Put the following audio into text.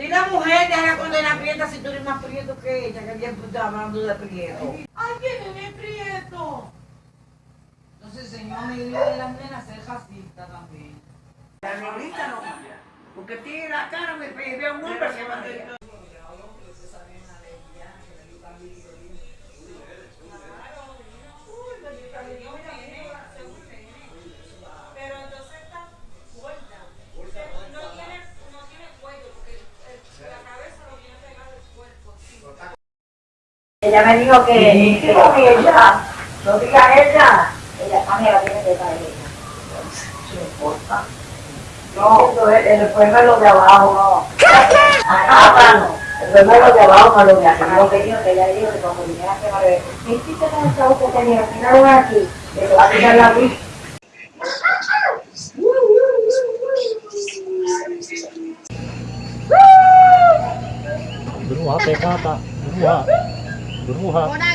Si la mujer te haga condena prieta si tú eres más prieto que ella, que bien tú estás hablando de prieto. Ay, ¿quién es prieto? Entonces, señor, me dio de las nenas ser racista también. La negrita no. Porque tiene la cara, me ve un hombre se va a Pero entonces está gorda. No tiene, no tiene cuello porque el- la cabeza lo tiene pegado el cuerpo. sí. Ella me dijo que, que No, ella. No diga ella. ella también la tiene que traer ella. No importa. No, el, el problema es lo de abajo, no. Ah, no. El problema es lo de abajo, no lo de Lo arriba. que dijo que ella dijo que cuando viniera a quemar el ¿qué hiciste con el chavo que tenía? Tiraron aquí, que te va a tirar la luz. Beruha, teka, 我的兔